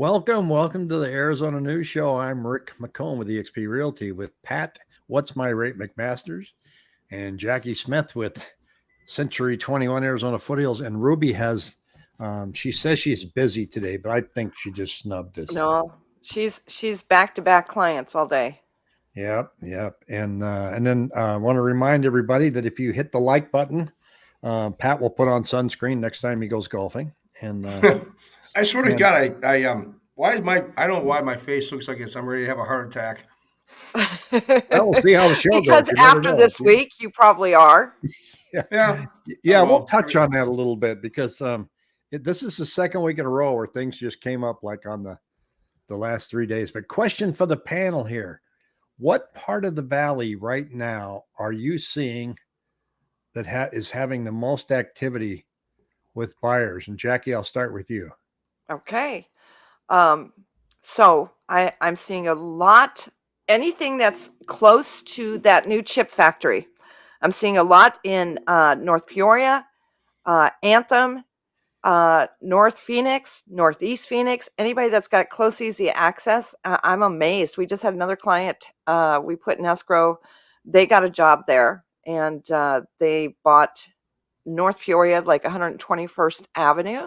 Welcome, welcome to the Arizona News Show. I'm Rick McComb with eXp Realty with Pat, What's My Rate McMasters, and Jackie Smith with Century 21 Arizona Foothills. And Ruby has, um, she says she's busy today, but I think she just snubbed us. No, she's she's back to back clients all day. Yep, yep. And uh, and then uh, I want to remind everybody that if you hit the like button, uh, Pat will put on sunscreen next time he goes golfing. And uh, I swear to God, I, I um, why is my I don't know why my face looks like it's I'm ready to have a heart attack. well, we'll see how the show goes. because after know. this week, you probably are. Yeah, yeah, we'll well. touch on that a little bit because um, it, this is the second week in a row where things just came up like on the the last three days. But question for the panel here: What part of the valley right now are you seeing that ha- is having the most activity with buyers? And Jackie, I'll start with you. Okay. Um, so I, I'm seeing a lot, anything that's close to that new chip factory. I'm seeing a lot in uh, North Peoria, uh, Anthem, uh, North Phoenix, Northeast Phoenix. Anybody that's got close, easy access, I'm amazed. We just had another client uh, we put in escrow. They got a job there and uh, they bought North Peoria, like 121st Avenue.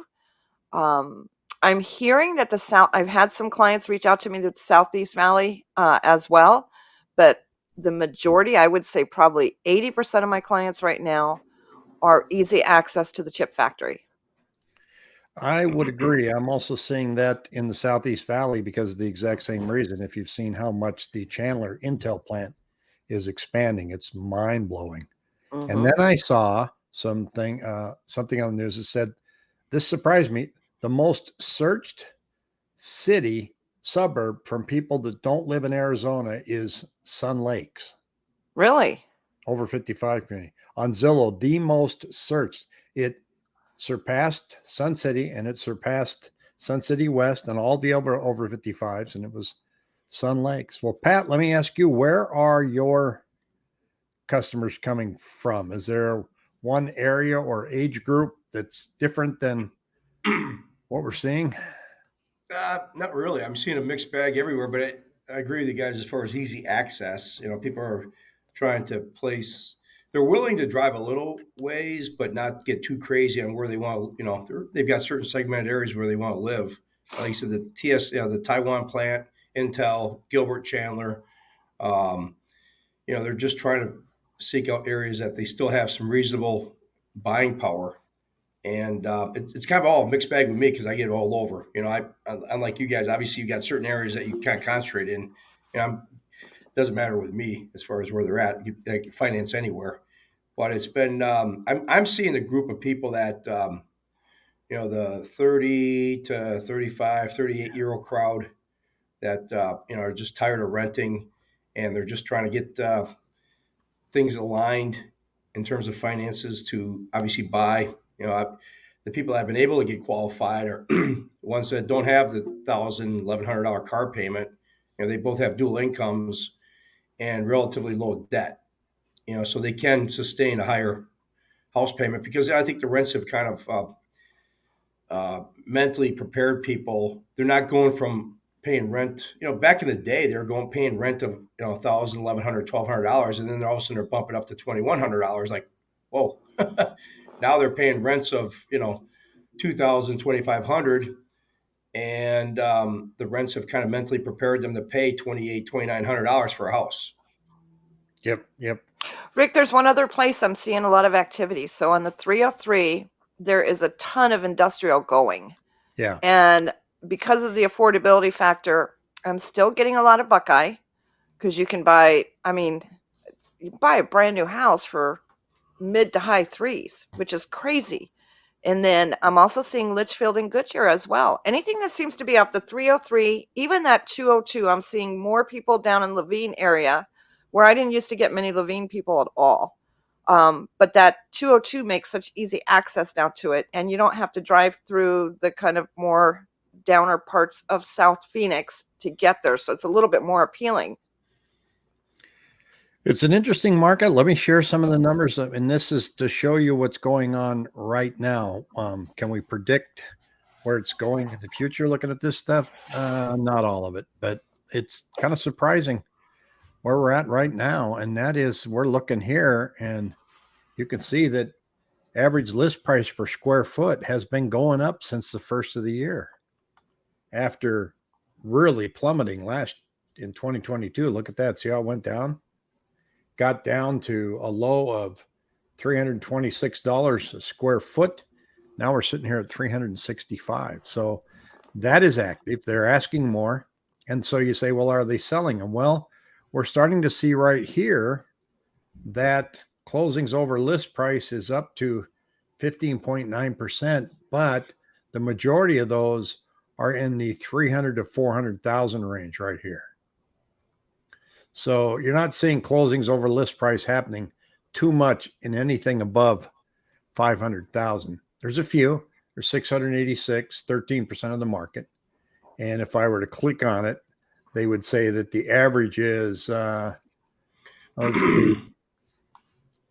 Um, I'm hearing that the South, I've had some clients reach out to me that Southeast Valley uh, as well, but the majority, I would say probably 80% of my clients right now are easy access to the chip factory. I would agree. I'm also seeing that in the Southeast Valley because of the exact same reason. If you've seen how much the Chandler Intel plant is expanding, it's mind blowing. Mhm. And then I saw something uh, something on the news that said this surprised me. The most searched city suburb from people that don't live in Arizona is Sun Lakes, really? over 55 community. On Zillow, the most searched. It surpassed Sun City and it surpassed Sun City West and all the over over 55s, and it was Sun Lakes. Well, Pat, let me ask you, where are your customers coming from? Is there one area or age group that's different than what we're seeing? uh, not really. I'm seeing a mixed bag everywhere, but I, I agree with you guys as far as easy access. You know, people are trying to place. They're willing to drive a little ways, but not get too crazy on where they want to. You know, they've got certain segmented areas where they want to live. Like you said, the TS, you know, the Taiwan plant, Intel, Gilbert, Chandler. Um, you know, they're just trying to seek out areas that they still have some reasonable buying power. And uh, it's, it's kind of all mixed bag with me because I get it all over. You know, I unlike you guys, obviously you got certain areas that you kind of concentrate in. And I'm, doesn't matter with me as far as where they're at. Can finance anywhere, but it's been um, I'm I'm seeing a group of people that um, you know the 30 to 35, 38 year old crowd that uh, you know are just tired of renting and they're just trying to get uh, things aligned in terms of finances to obviously buy. You know, I, the people have been able to get qualified are ones that don't have the thousand, eleven hundred dollar car payment. You know, they both have dual incomes and relatively low debt. You know, so they can sustain a higher house payment because I think the rents have kind of uh, uh, mentally prepared people. They're not going from paying rent. You know, back in the day, they were going paying rent of you know thousand, eleven hundred, twelve hundred dollars, and then all of a sudden they're bumping up to twenty one hundred dollars. Like, whoa! now they're paying rents of you know two thousand, twenty five hundred, and um, the rents have kind of mentally prepared them to pay twenty eight, twenty nine hundred dollars for a house. Yep, yep. Rick, there's one other place I'm seeing a lot of activity. So on the 303, there is a ton of industrial going. Yeah. And because of the affordability factor, I'm still getting a lot of Buckeye because you can buy, I mean, you buy a brand new house for mid to high threes, which is crazy. And then I'm also seeing Litchfield and Goodyear as well. Anything that seems to be off the 303, even that 202, I'm seeing more people down in Laveen area where I didn't used to get many Laveen people at all. Um, but that 202 makes such easy access now to it, and you don't have to drive through the kind of more downer parts of South Phoenix to get there. So it's a little bit more appealing. It's an interesting market. Let me share some of the numbers, uh, and this is to show you what's going on right now. Um, can we predict where it's going in the future looking at this stuff? Uh, not all of it, but it's kind of surprising where we're at right now. And that is we're looking here and you can see that average list price per square foot has been going up since the first of the year after really plummeting last in 2022. Look at that. See how it went down? Got down to a low of $326 a square foot. Now we're sitting here at 365. So that is active. They're asking more. And so you say, well, are they selling them? Well, we're starting to see right here that closings over list price is up to 15.9%, but the majority of those are in the 300 to 400,000 range right here. So you're not seeing closings over list price happening too much in anything above 500,000. There's a few, there's 686, 13% of the market. And if I were to click on it, they would say that the average is uh,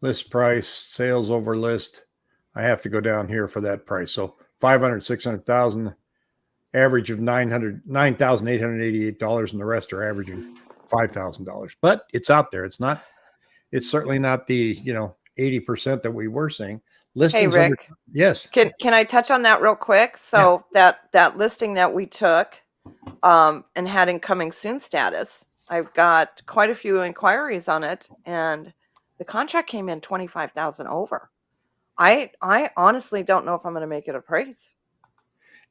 list price, sales over list. I have to go down here for that price. So 500, 600,000, average of 900, $9,888, and the rest are averaging $5,000. But it's out there. It's not, it's certainly not the, you know, 80% that we were seeing. Hey, Listings under- Rick, yes. can, can I touch on that real quick? So that, that listing that we took, um, and had incoming soon status, I've got quite a few inquiries on it and the contract came in 25,000 over. I, I honestly don't know if I'm going to make it a price.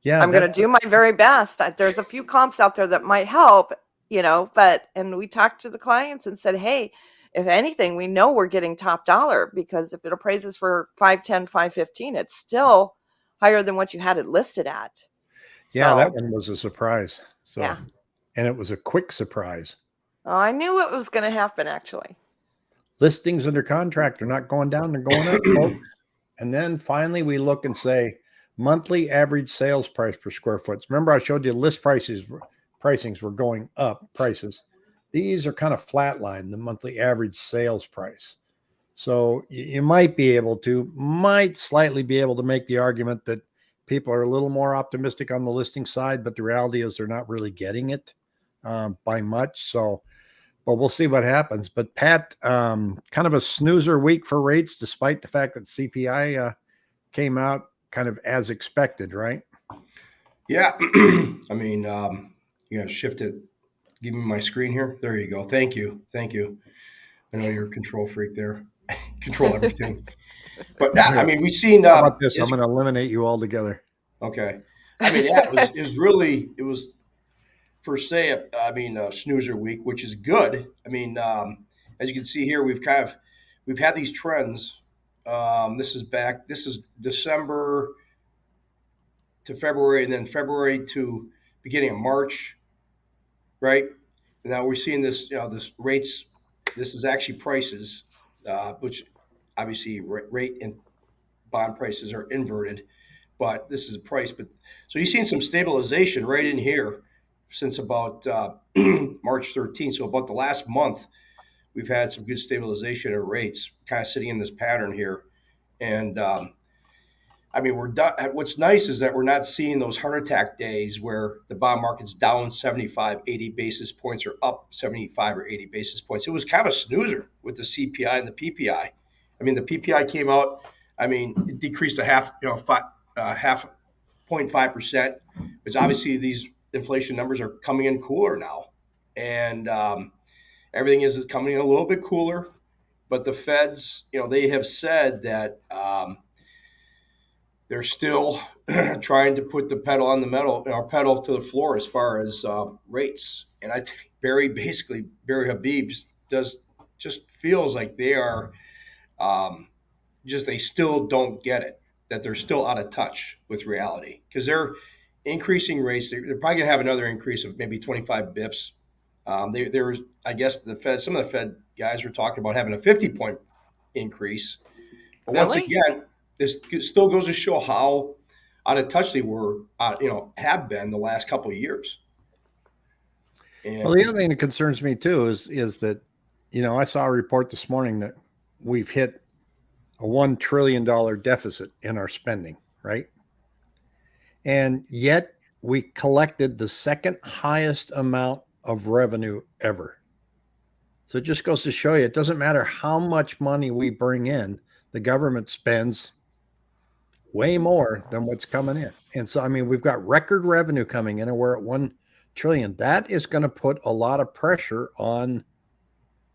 Yeah. I'm going to do my very best. I- There's a few comps out there that might help, you know, but, and we talked to the clients and said, hey, if anything, we know we're getting top dollar because if it appraises for 510, 515, it's still higher than what you had it listed at. Yeah, that one was a surprise. So, Yeah. and it was a quick surprise. oh, I knew it was going to happen actually. Listings under contract are not going down, they're going up. folks. And then finally, we look and say monthly average sales price per square foot. Remember, I showed you list prices, pricings were going up, prices. These are kind of flatline, the monthly average sales price. So you might be able to, might slightly be able to make the argument that people are a little more optimistic on the listing side, but the reality is they're not really getting it um, by much. So, but we'll see what happens. But Pat, um, kind of a snoozer week for rates, despite the fact that CPI uh, came out kind of as expected, right? Yeah, I mean, um, you gotta shift it. Give me my screen here. There you go. Thank you. Thank you. I know you're a control freak there. control everything. But I mean, we've seen. How Uh, about this? I'm going to eliminate you altogether. okay. I mean, yeah, it was, it was really it was per se. I mean, uh, snoozer week, which is good. I mean, um, as you can see here, we've kind of we've had these trends. Um, this is back. This is December to February, and then February to beginning of March, right? Now we're seeing this. You know, this rates. This is actually prices, uh, which obviously rate and bond prices are inverted, but this is a price. But so you've seen some stabilization right in here since about uh, March 13th. So about the last month, we've had some good stabilization of rates, kind of sitting in this pattern here. And um, I mean, we're done. What's nice is that we're not seeing those heart attack days where the bond market's down 75, 80 basis points or up 75 or 80 basis points. It was kind of a snoozer with the CPI and the PPI. I mean, the PPI came out. I mean, it decreased a half, you know, five, uh, half 0.5 percent, which obviously these inflation numbers are coming in cooler now, and um, everything is coming in a little bit cooler. But the Feds, you know, they have said that um, they're still trying to put the pedal on the metal, or pedal to the floor as far as uh, rates. And I think Barry, basically, Barry Habib does just feels like they are um, just they still don't get it that they're still out of touch with reality because they're increasing rates. They're, they're probably going to have another increase of maybe 25 bips. Um, they, there was, I guess, the Fed. Some of the Fed guys were talking about having a 50 point increase. But once again, this still goes to show how out of touch they were, uh, you know, have been the last couple of years. And Well, the other thing that concerns me too is is that, you know, I saw a report this morning that we've hit a one trillion dollar deficit in our spending, right? and yet we collected the second highest amount of revenue ever. So it just goes to show you it doesn't matter how much money we bring in, the government spends way more than what's coming in. And so, I mean, we've got record revenue coming in and we're at 1 trillion. That is going to put a lot of pressure on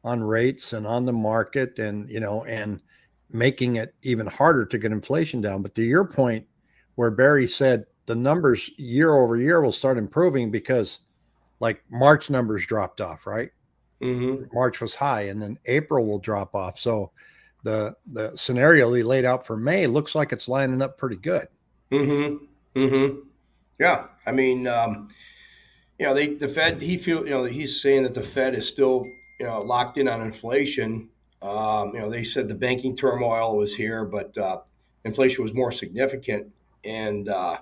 on rates and on the market and, you know, and making it even harder to get inflation down. But to your point where Barry said the numbers year over year will start improving because like March numbers dropped off, right? Mm-hmm. March was high and then April will drop off. So the the scenario he laid out for May looks like it's lining up pretty good. Mm-hmm. Mm-hmm. Yeah. I mean, um, you know, they the Fed he feel you know he's saying that the Fed is still you know locked in on inflation. Um, you know, they said the banking turmoil was here, but uh, inflation was more significant, and uh,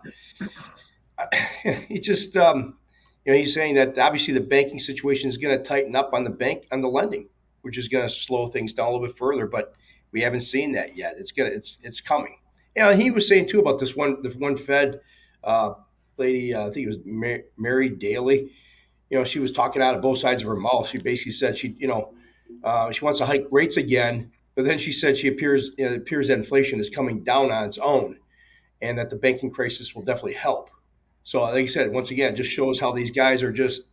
he just um, you know he's saying that obviously the banking situation is going to tighten up on the bank on the lending, which is going to slow things down a little bit further, but we haven't seen that yet. It's gonna it's it's coming. You know, he was saying too about this one the one Fed uh, lady, uh, I think it was Mary, Mary Daly. You know, she was talking out of both sides of her mouth. She basically said she, you know, uh, she wants to hike rates again, but then she said she appears you know, it appears that inflation is coming down on its own, and that the banking crisis will definitely help. So, like I said, once again, it just shows how these guys are just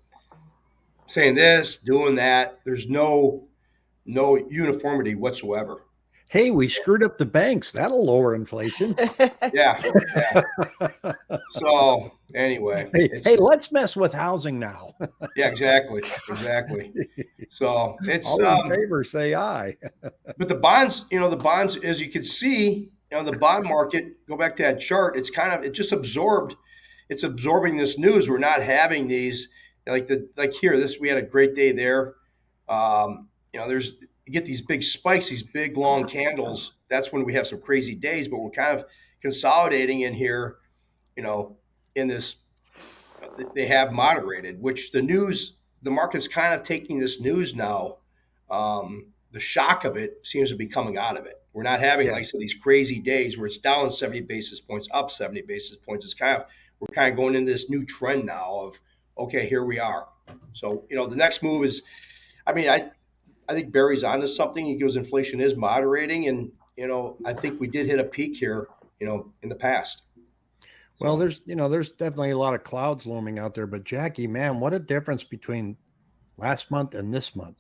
saying this, doing that. There's no no uniformity whatsoever. Hey, we screwed up the banks. That'll lower inflation. Yeah. yeah. So anyway, hey, hey, let's mess with housing now. yeah, exactly, exactly. So it's All in um, favor, say aye. but the bonds, you know, the bonds, as you can see, you know, the bond market. Go back to that chart. It's kind of it just absorbed. It's absorbing this news. We're not having these like the like here. This we had a great day there. Um, you know, there's you get these big spikes, these big long candles. That's when we have some crazy days. But we're kind of consolidating in here. You know, in this they have moderated, which the news, the market's kind of taking this news now. Um, the shock of it seems to be coming out of it. We're not having, Yeah. like I said, these crazy days where it's down 70 basis points, up 70 basis points. It's kind of, we're kind of going into this new trend now of, okay, here we are. So, you know, the next move is, I mean, I, I think Barry's onto something. He goes, inflation is moderating. And, you know, I think we did hit a peak here, you know, in the past. Well, there's you know, there's definitely a lot of clouds looming out there, but Jackie, man, what a difference between last month and this month.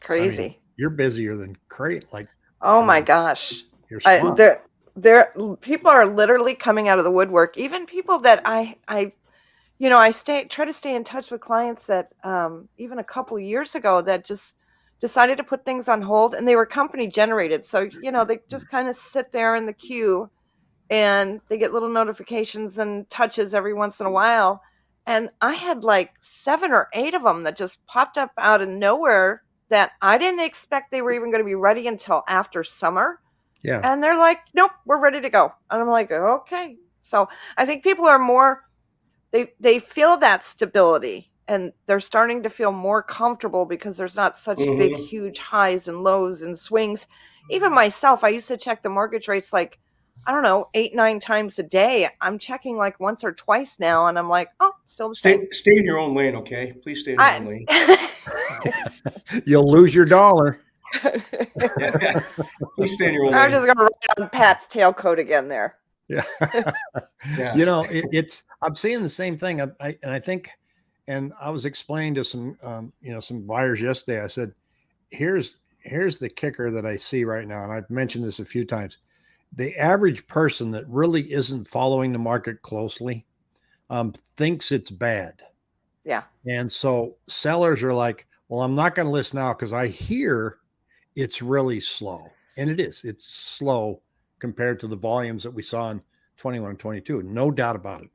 Crazy. You're busier than crate, like oh my mean, gosh. you're I, there, there, people are literally coming out of the woodwork. Even people that I, I, you know, I stay try to stay in touch with clients that um, even a couple years ago that just decided to put things on hold, and they were company generated. So you know, they just kind of sit there in the queue, and they get little notifications and touches every once in a while. And I had like seven or eight of them that just popped up out of nowhere that I didn't expect they were even going to be ready until after summer yeah. and they're like nope we're ready to go and i'm like okay so i think people are more they they feel that stability and they're starting to feel more comfortable because there's not such big Mhm. huge highs and lows and swings even myself i used to check the mortgage rates like i don't know eight nine times a day i'm checking like once or twice now and i'm like oh still the same Stay, stay in your own lane, okay? Please stay in your I- own lane. You'll lose your dollar. Please stay in your own i'm lane. just gonna write on pat's tailcoat again there Yeah. Yeah. you know, it, it's I'm seeing the same thing. I, I and I think, and I was explaining to some, um, you know, some buyers yesterday. I said, "Here's here's the kicker that I see right now," and I've mentioned this a few times. The average person that really isn't following the market closely um, thinks it's bad, yeah and so sellers are like, "Well, I'm not going to list now because I hear it's really slow, and it is. It's slow compared to the volumes that we saw in 21 and 22, no doubt about it.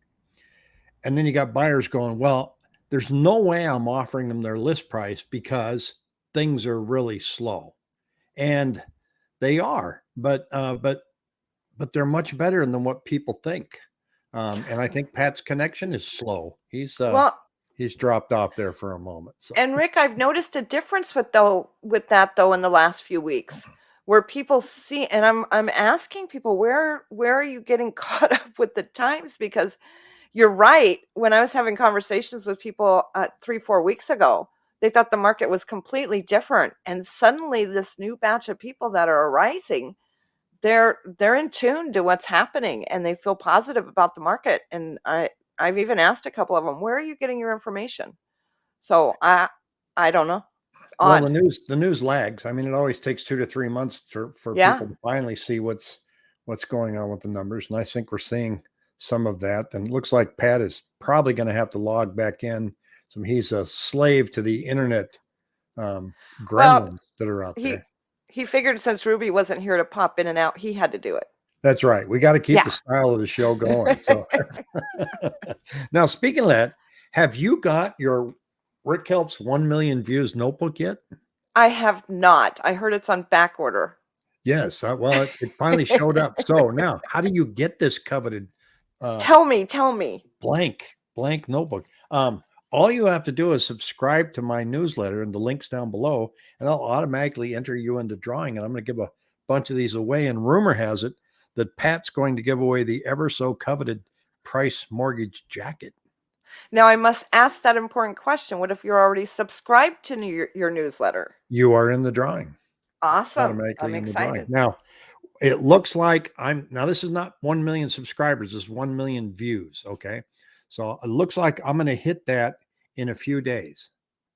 And then you got buyers going, well, there's no way I'm offering them their list price because things are really slow. And they are, but uh, but but they're much better than what people think. Um, and I think Pat's connection is slow. He's uh, well he's dropped off there for a moment. So And Rick, I've noticed a difference with though with that though in the last few weeks. Where people see and I'm I'm asking people where where are you getting caught up with the times because you're right. When I was having conversations with people uh, 3 4 weeks ago, they thought the market was completely different and suddenly this new batch of people that are arising they're they're in tune to what's happening and they feel positive about the market and I I've even asked a couple of them, "Where are you getting your information?" So I I don't know. It's Well, the news the news lags. I mean, it always takes two to three months for for Yeah. people to finally see what's what's going on with the numbers, and I think we're seeing some of that. And it looks like Pat is probably going to have to log back in. So he's a slave to the internet um, Well, that are out he there. he figured since Ruby wasn't here to pop in and out, he had to do it. That's right. We got to keep Yeah. the style of the show going. So now, speaking of that, have you got your Rick Helps one million views notebook yet? I have not. I heard it's on back order. Yes. Uh, well, it, it finally showed up. So now, how do you get this coveted uh, Tell me, tell me. blank blank notebook? Um, all you have to do is subscribe to my newsletter, and the links down below, and I'll automatically enter you into drawing. And I'm going to give a bunch of these away. And rumor has it that Pat's going to give away the ever so coveted Price Mortgage jacket. Now I must ask that important question. What if you're already subscribed to new, your newsletter? You are in the drawing. Awesome. I'm in the drawing. excited. Now, it looks like I'm now. This is not one million subscribers. This is one million views. Okay, so it looks like I'm going to hit that in a few days.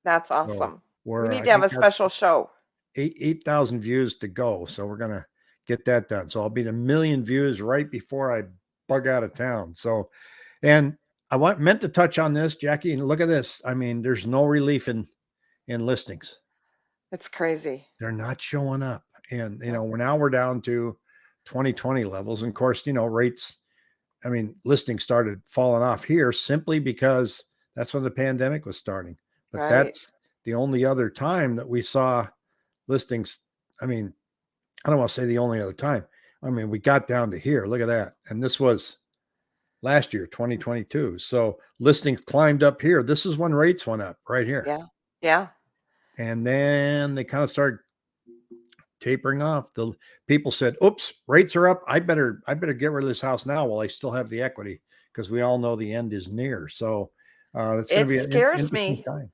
That's awesome. Where We I need to have a special show. eight eight thousand views to go. So we're gonna get that done. So I'll be at a million views right before I bug out of town. So, and I want meant to touch on this, Jackie. And look at this. I mean, there's no relief in in listings. It's crazy. they're not showing up. And you know, we're now we're down to 2020 levels. And of course, you know, rates, I mean, listings started falling off here simply because that's when the pandemic was starting. But Right. that's the only other time that we saw listings. I mean, I don't want to say the only other time. I mean, we got down to here. Look at that. And this was last year, 2022. So listings climbed up here. This is when rates went up right here Yeah. Yeah. and then they kind of started tapering off. The people said, "Oops, rates are up. I better I better get rid of this house now while I still have the equity because we all know the end is near." So uh, It to be an scares me. time.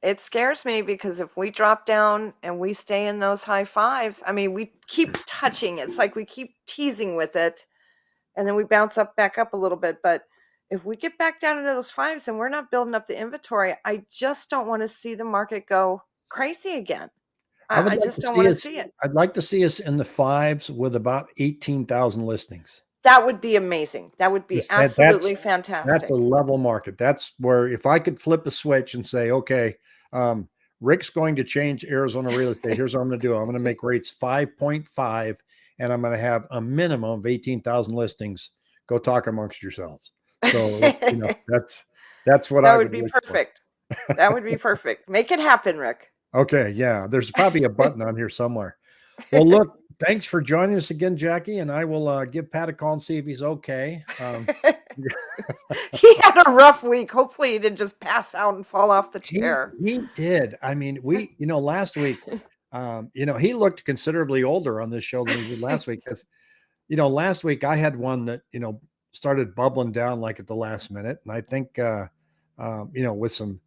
It scares me because if we drop down and we stay in those high fives, I mean, we keep touching. It's like we keep teasing with it and then we bounce up back up a little bit. But if we get back down into those fives and we're not building up the inventory, I just don't want to see the market go crazy again. I I, I like just don't want to see it. I'd like to see us in the fives with about eighteen thousand listings. That would be amazing. That would be Yes, that- that's- absolutely fantastic. That's a level market. That's where if I could flip a switch and say, okay, um, Rick's going to change Arizona real estate. Here's what I'm going to do. I'm going to make rates 5.5 and I'm going to have a minimum of 18,000 listings. Go talk amongst yourselves. So, you know, that's, that's what I that would be look for. perfect. that would be perfect. Make it happen, Rick. Okay. Yeah. There's probably a button on here somewhere. Well, look, thanks for joining us again, Jackie. And I will uh, give Pat a call and see if he's okay. Um, he had a rough week. Hopefully, he didn't just pass out and fall off the He, chair. he did. I mean, we, you know, last week, um, you know, he looked considerably older on this show than he did last week because, you know, last week I had one that, you know, started bubbling down like at the last minute. And I think, uh, um, you know, with some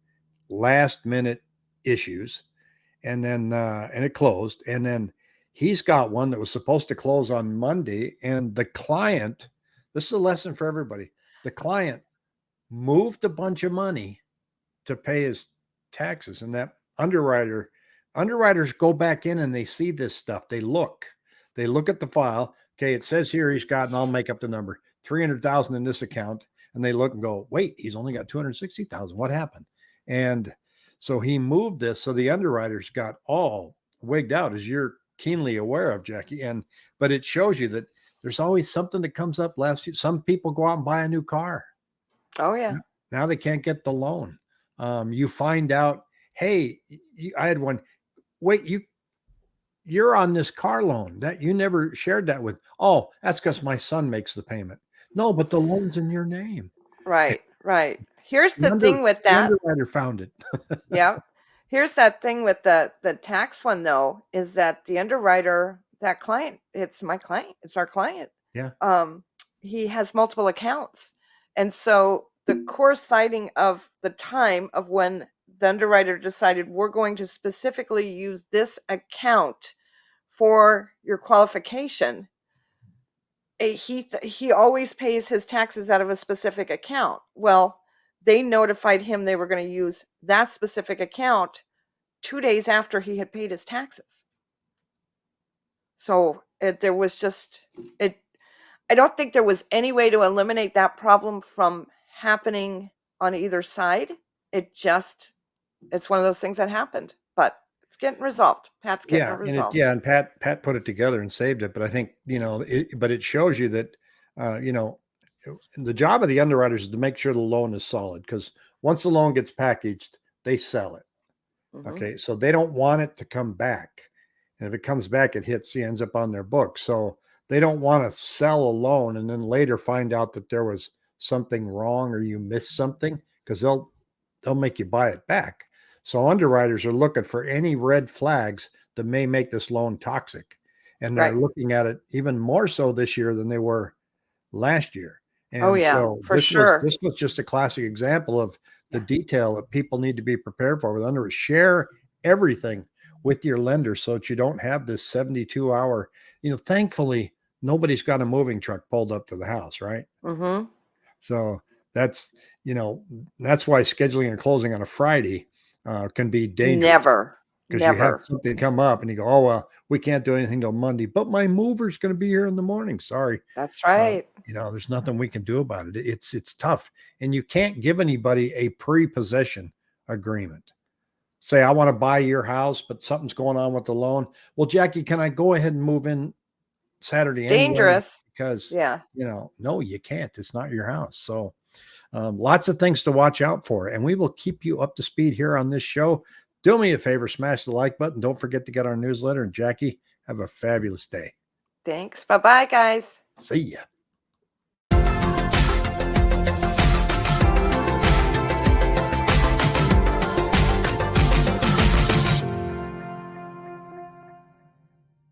last minute issues and then, uh, and it closed. And then he's got one that was supposed to close on Monday. And the client, this is a lesson for everybody. The client moved a bunch of money to pay his taxes and that underwriter underwriters go back in and they see this stuff they look they look at the file okay it says here he's got and i'll make up the number 300000 in this account and they look and go wait he's only got 260000 what happened and so he moved this so the underwriters got all wigged out as you're keenly aware of jackie and but it shows you that there's always something that comes up last few some people go out and buy a new car Oh yeah. now they can't get the loan. Um, you find out, hey, you, I had one. Wait, you you're on this car loan that you never shared that with. Oh, that's because my son makes the payment. No, but the loan's in your name. Right. Right. Here's The the under- thing with The that. underwriter found it. yeah. Here's that thing with the the tax one though is that the underwriter that client, it's my client, it's our client. Yeah. Um, he has multiple accounts. And so the coinciding of the time of when the underwriter decided we're going to specifically use this account for your qualification, he he always pays his taxes out of a specific account. Well, they notified him they were going to use that specific account two days after he had paid his taxes. So it, there was just it. I don't think there was any way to eliminate that problem from happening on either side. It just it's one of those things that happened, but it's getting resolved. Pat's getting yeah, it and it, resolved. yeah, and Pat Pat put it together and saved it. But I think you know, it, but it shows you that uh, you know the job of the underwriters is to make sure the loan is solid because once the loan gets packaged, they sell it. Mhm. Okay, so they don't want it to come back, and if it comes back, it hits, it ends up on their book. So they don't want to sell a loan and then later find out that there was something wrong or you missed something because they'll they'll make you buy it back. So underwriters are looking for any red flags that may make this loan toxic, and they're looking at it even more so this year than they were last year. And Oh, yeah, so for this sure. Was, this was just a classic example of the detail that people need to be prepared for with under share everything with your lender so that you don't have this 72 hour you know thankfully nobody's got a moving truck pulled up to the house right Mhm. so that's you know that's why scheduling and closing on a friday uh, can be dangerous Never. because you have something come up and you go oh well we can't do anything till monday but my mover's going to be here in the morning sorry That's right. you know there's nothing we can do about it it's it's tough and you can't give anybody a pre-possession agreement say i want to buy your house but something's going on with the loan well jackie can i go ahead and move in saturday It's anyway?" dangerous. because Yeah. you know no you can't it's not your house so um, lots of things to watch out for and we will keep you up to speed here on this show. Do me a favor smash the like button. Don't forget to get our newsletter. And jackie have a fabulous day. Thanks. Bye bye, guys. see ya